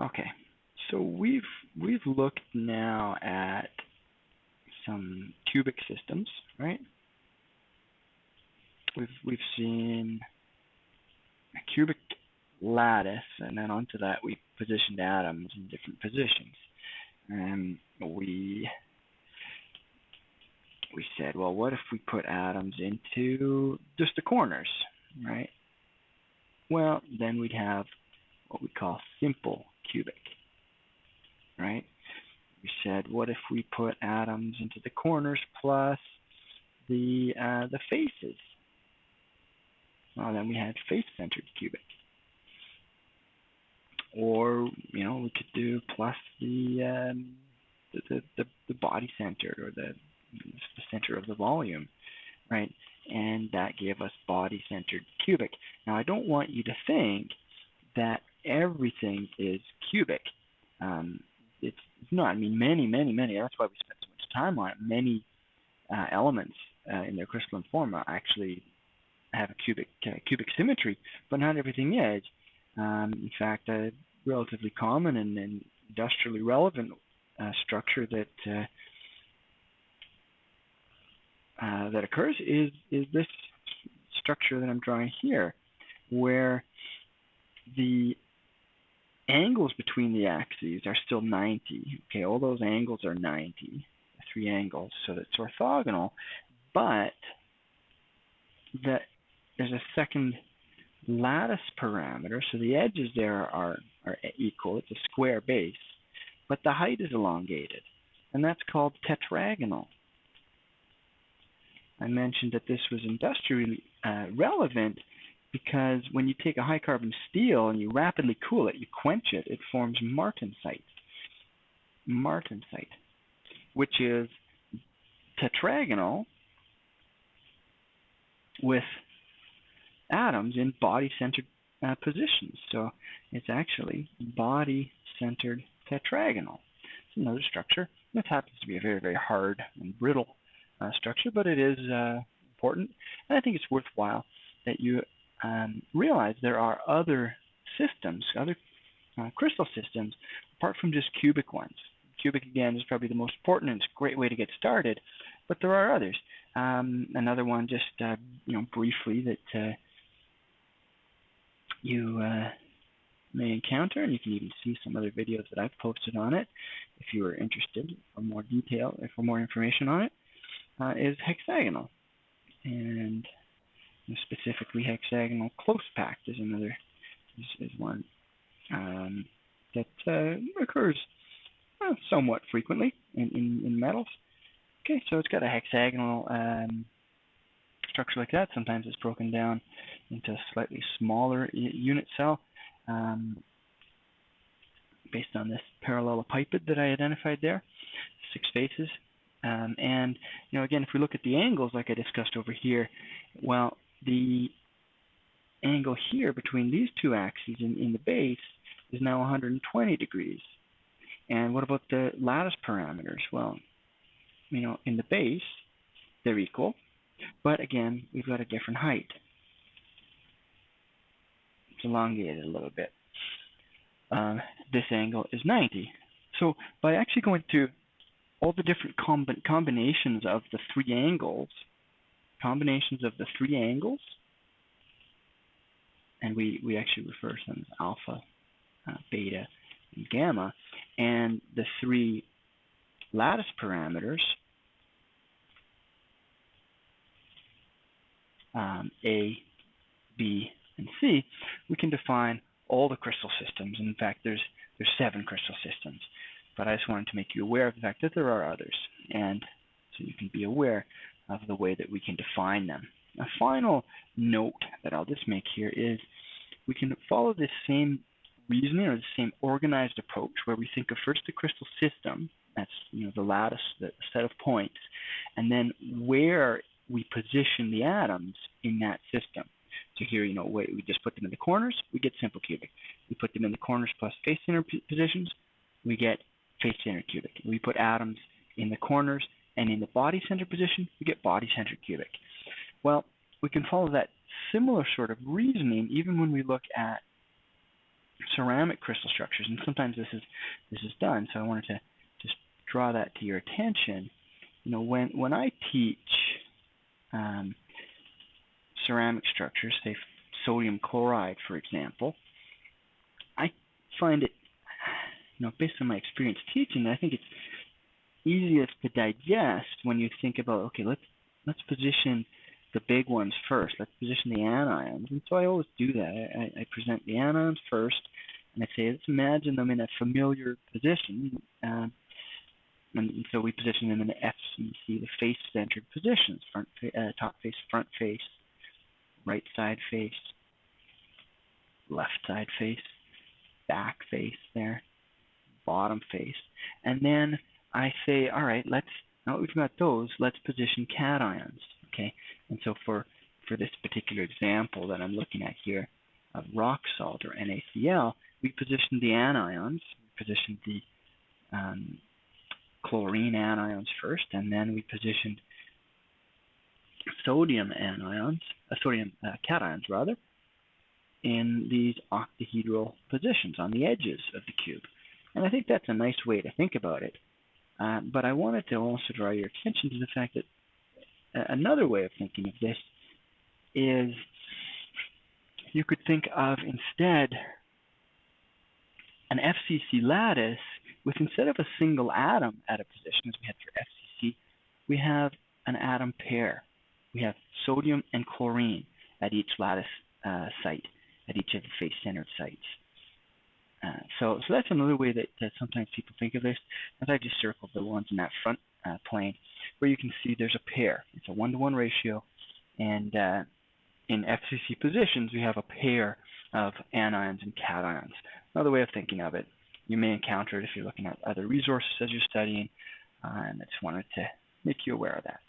Okay, so we've we've looked now at some cubic systems, right? We've we've seen a cubic lattice, and then onto that we positioned atoms in different positions. And we we said, well, what if we put atoms into just the corners, right? Well, then we'd have what we call simple cubic, right? We said, what if we put atoms into the corners plus the uh, the faces? Well, then we had face-centered cubic. Or, you know, we could do plus the um, the, the, the body-centered or the, the center of the volume, right? And that gave us body-centered cubic. Now, I don't want you to think that everything is cubic. Um, it's, not. I mean, many, many, many. That's why we spent so much time on it. Many uh, elements uh, in their crystalline form actually have a cubic uh, cubic symmetry, but not everything is. Um, in fact, a relatively common and, and industrially relevant uh, structure that uh, uh, that occurs is is this structure that I'm drawing here, where the angles between the axes are still 90. Okay, all those angles are 90, three angles, so that's orthogonal, but that there's a second lattice parameter, so the edges there are, are equal, it's a square base, but the height is elongated, and that's called tetragonal. I mentioned that this was industrially uh, relevant because when you take a high carbon steel and you rapidly cool it, you quench it, it forms martensite. Martensite, which is tetragonal with atoms in body-centered uh, positions. So it's actually body-centered tetragonal. It's another structure. This happens to be a very, very hard and brittle uh, structure, but it is uh, important. And I think it's worthwhile that you um, realize there are other systems, other uh, crystal systems, apart from just cubic ones. Cubic, again, is probably the most important, and it's a great way to get started, but there are others. Um, another one, just uh, you know, briefly, that uh, you uh, may encounter, and you can even see some other videos that I've posted on it if you are interested for more detail or for more information on it, uh, is hexagonal. And specifically hexagonal close packed is another is, is one um, that uh, occurs well, somewhat frequently in, in, in, metals. Okay, so it's got a hexagonal um, structure like that. Sometimes it's broken down into a slightly smaller unit cell um, based on this parallelepiped that I identified there, six faces. Um, and, you know, again, if we look at the angles like I discussed over here, well, the angle here between these two axes in, in the base is now 120 degrees. And what about the lattice parameters? Well, you know, in the base, they're equal, but again, we've got a different height. It's elongated a little bit. Um, this angle is 90. So by actually going through all the different comb combinations of the three angles, combinations of the three angles, and we, we actually refer to them as alpha, uh, beta, and gamma, and the three lattice parameters, um, A, B, and C, we can define all the crystal systems. In fact, there's there's seven crystal systems. But I just wanted to make you aware of the fact that there are others, and so you can be aware of the way that we can define them. A final note that I'll just make here is we can follow this same reasoning or the same organized approach where we think of first the crystal system, that's you know the lattice, the set of points, and then where we position the atoms in that system. So here, you know, we just put them in the corners, we get simple cubic. We put them in the corners plus face center positions, we get face center cubic. We put atoms in the corners and in the body center position, we get body center cubic. Well, we can follow that similar sort of reasoning even when we look at ceramic crystal structures, and sometimes this is this is done. So I wanted to just draw that to your attention. You know, when when I teach um, ceramic structures, say sodium chloride, for example, I find it, you know, based on my experience teaching, I think it's easiest to digest when you think about, okay, let's let's position the big ones first. Let's position the anions. And so I always do that. I, I present the anions first, and I say, let's imagine them in a familiar position. Um, and so we position them in the FCC, the face-centered positions, front, uh, top face, front face, right side face, left side face, back face there, bottom face. And then I say, all right, let's, now that we've got those, let's position cations, okay? And so for, for this particular example that I'm looking at here of rock salt or NaCl, we positioned the anions, we positioned the um, chlorine anions first, and then we positioned sodium anions, uh, sodium uh, cations rather, in these octahedral positions on the edges of the cube. And I think that's a nice way to think about it. Uh, but I wanted to also draw your attention to the fact that uh, another way of thinking of this is you could think of instead an FCC lattice with instead of a single atom at a position as we had for FCC, we have an atom pair. We have sodium and chlorine at each lattice uh, site, at each of the face-centered sites. So, so that's another way that, that, sometimes people think of this. As I just circled the ones in that front uh, plane, where you can see there's a pair. It's a one-to-one -one ratio, and uh, in FCC positions, we have a pair of anions and cations. Another way of thinking of it. You may encounter it if you're looking at other resources as you're studying, uh, and I just wanted to make you aware of that.